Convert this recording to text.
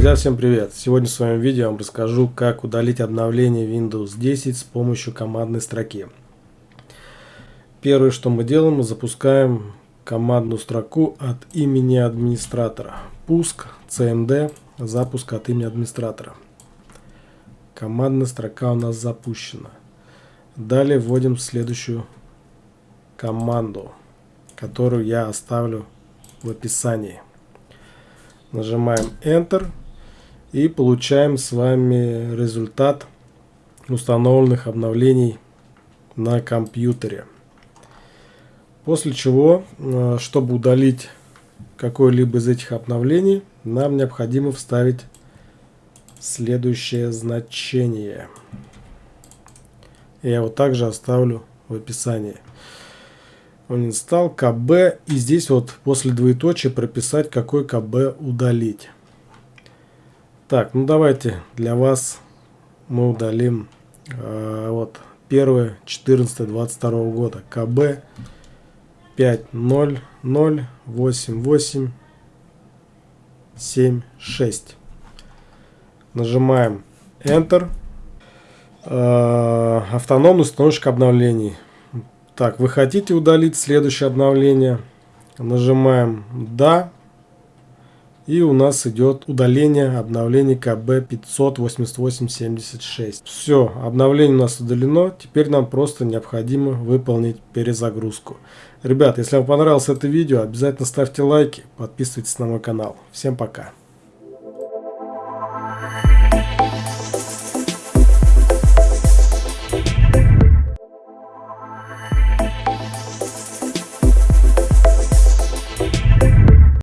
Друзья, всем привет! Сегодня в своем видео я вам расскажу, как удалить обновление Windows 10 с помощью командной строки. Первое, что мы делаем, мы запускаем командную строку от имени администратора. Пуск, cmd, запуск от имени администратора. Командная строка у нас запущена. Далее вводим следующую команду, которую я оставлю в описании. Нажимаем Enter и получаем с вами результат установленных обновлений на компьютере. После чего, э, чтобы удалить какое-либо из этих обновлений, нам необходимо вставить следующее значение. Я его также оставлю в описании. Он инстал КБ и здесь вот после двоеточия прописать какой КБ удалить. Так, ну давайте для вас мы удалим э, вот 1 14 22 года КБ 500887 Нажимаем Enter. Э, автономный установщик обновлений. Так, вы хотите удалить следующее обновление? Нажимаем «Да». И у нас идет удаление обновления КБ 58876. Все, обновление у нас удалено. Теперь нам просто необходимо выполнить перезагрузку. Ребят, если вам понравилось это видео, обязательно ставьте лайки, подписывайтесь на мой канал. Всем пока!